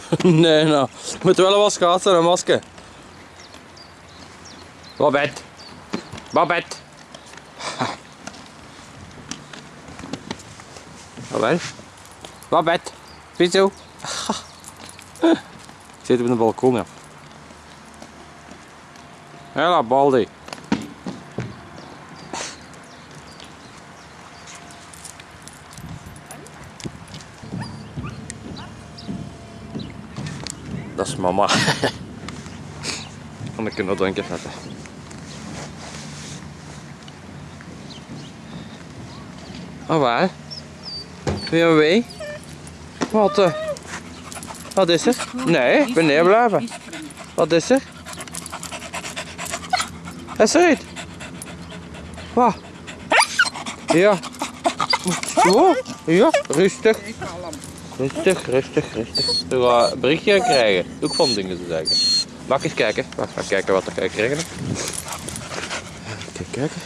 nee, nou. Het moet wel wat schaatsen, een masker. Babette. Babette. Babette. Babette. Pizzo. Ik zit op een balkon, ja. Hela, Baldi. Dat is mama. Kan ik nog keer zetten. Oh waar? Weer wee? Wat? eh? Wat is er? Nee, ik ben neerblijven. Wat is er? Is er iets? Wat? Ja. Oh, ja, rustig. Rustig, rustig, rustig. Ga een berichtje krijgen. Ook van dingen te zeggen. Mag ik eens kijken? Wacht, ga kijken wat ik ga krijgen. Kijk, kijken.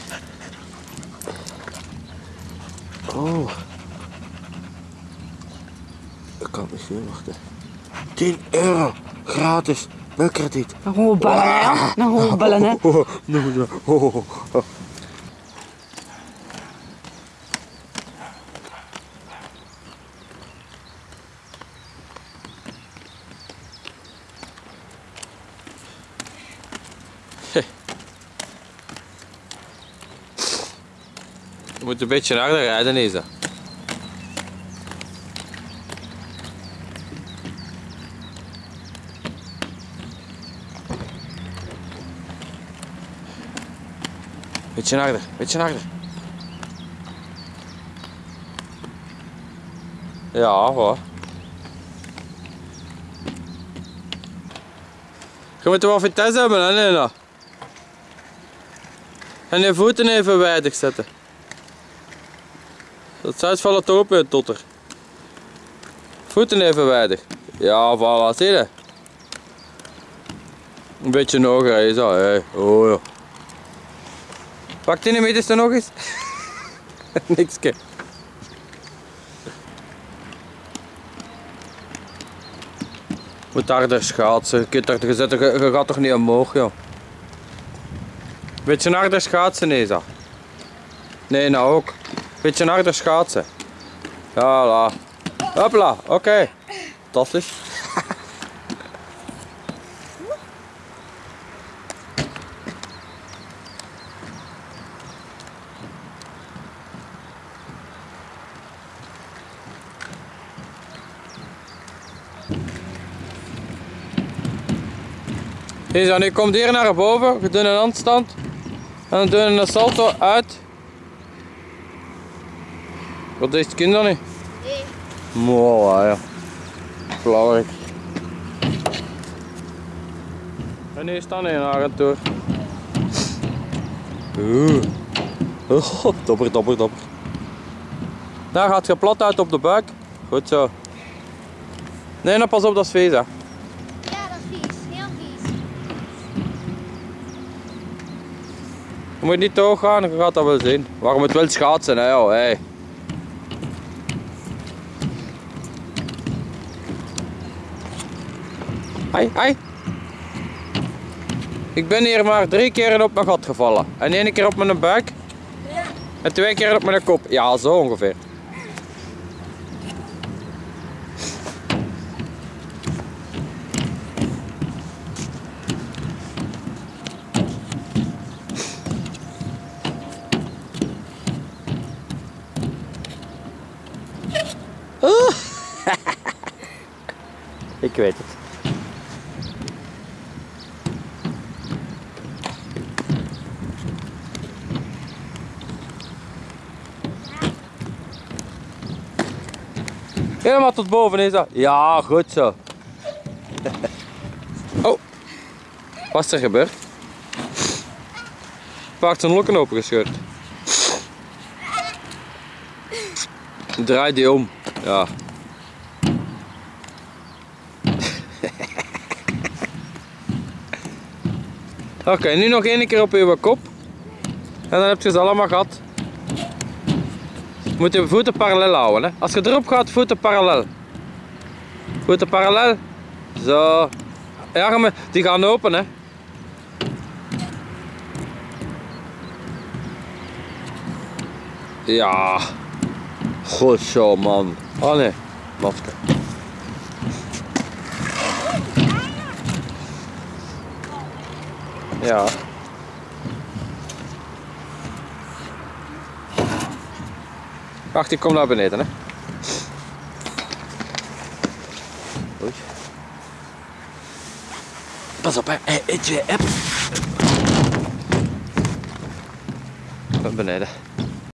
Oh. Ik kan het niet zien, wachten. 10 euro, gratis, welkrediet. Gaan we bellen, hè? Gaan we bellen, hè? Oh, no, no. Oh, oh, oh. Je moet een beetje harder rijden, Isa. Beetje harder, beetje harder. Ja, hoor. Je moet wel vitesse hebben, hè? En je voeten even weidig zetten. Dat zou vallen toch op je totter. Voeten even weidig. Ja, voilà, zie je? Een beetje nog, hè, zo. Hey. Oh ja. Pak die middenste nog eens. Nikske. Moet harder schaatsen. Je, kunt er, je, er- je, gaat toch niet omhoog, joh. Beetje harder schaatsen, Isa. Nee, nou ook. Beetje harder schaatsen. Ja, la. Hopla, oké. Fantastisch. Isa, nu komt hier naar boven. We doen een handstand. En dan doen we een salto uit. Wat is het kind dan niet? Nee. Mooi, ja. Belangrijk. En nu staan we in Agentoor. Oeh. Oh, dopper, dopper, dopper. Daar gaat je plat uit op de buik. Goed zo. Nee, nou pas op, dat is vies hè. Ja, dat is vies. Heel vies. Je moet niet te hoog gaan, je gaat dat wel zien. Waarom het wil schaatsen, hè joh. Hey. Hai, hai. Ik ben hier maar drie keer op mijn gat gevallen. En één keer op mijn buik. En twee keer op mijn kop. Ja, zo ongeveer. Ik weet het. Helemaal tot boven is dat. Ja, goed zo. Oh, wat is er gebeurd? Paard zijn lokken opengescheurd. Draai die om. Ja. Oké, nu nog één keer op uw kop. En dan heb je ze allemaal gehad. Je moet je voeten parallel houden. Hè. Als je erop gaat, voeten parallel. Voeten parallel. Zo. Ga maar- die gaan open, hè. Ja. Goed zo, man. Oh nee, masker. Ja. Wacht, ik kom naar beneden, hè. Oei. Pas op, hè. Hey, hey, hup. Naar beneden.